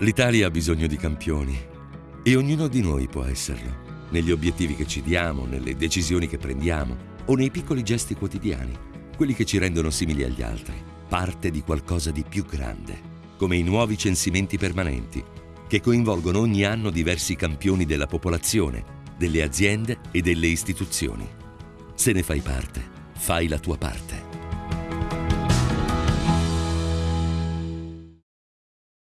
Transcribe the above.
L'Italia ha bisogno di campioni e ognuno di noi può esserlo, negli obiettivi che ci diamo, nelle decisioni che prendiamo o nei piccoli gesti quotidiani, quelli che ci rendono simili agli altri, parte di qualcosa di più grande, come i nuovi censimenti permanenti, che coinvolgono ogni anno diversi campioni della popolazione, delle aziende e delle istituzioni. Se ne fai parte, fai la tua parte.